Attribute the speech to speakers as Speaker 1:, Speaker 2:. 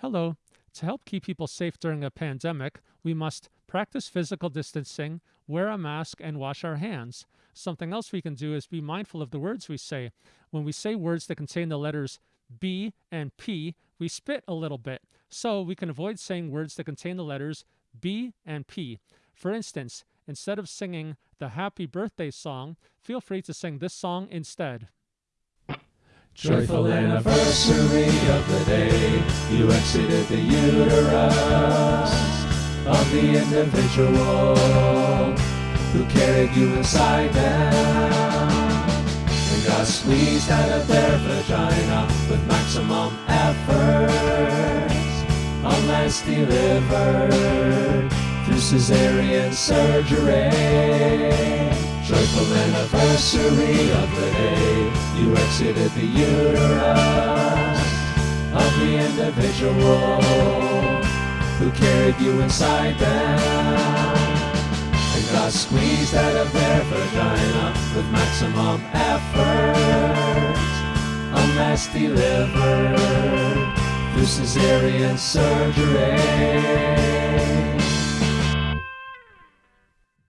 Speaker 1: Hello. To help keep people safe during a pandemic, we must practice physical distancing, wear a mask, and wash our hands. Something else we can do is be mindful of the words we say. When we say words that contain the letters B and P, we spit a little bit. So we can avoid saying words that contain the letters B and P. For instance, instead of singing the happy birthday song, feel free to sing this song instead.
Speaker 2: Joyful anniversary of the day you exited the uterus of the individual who carried you inside them and got squeezed out of their vagina with maximum effort unless delivered through cesarean surgery. Joyful anniversary of the day you exited the uterus of the individual who carried you inside them and got squeezed out of their vagina with maximum effort A unless delivered through cesarean surgery.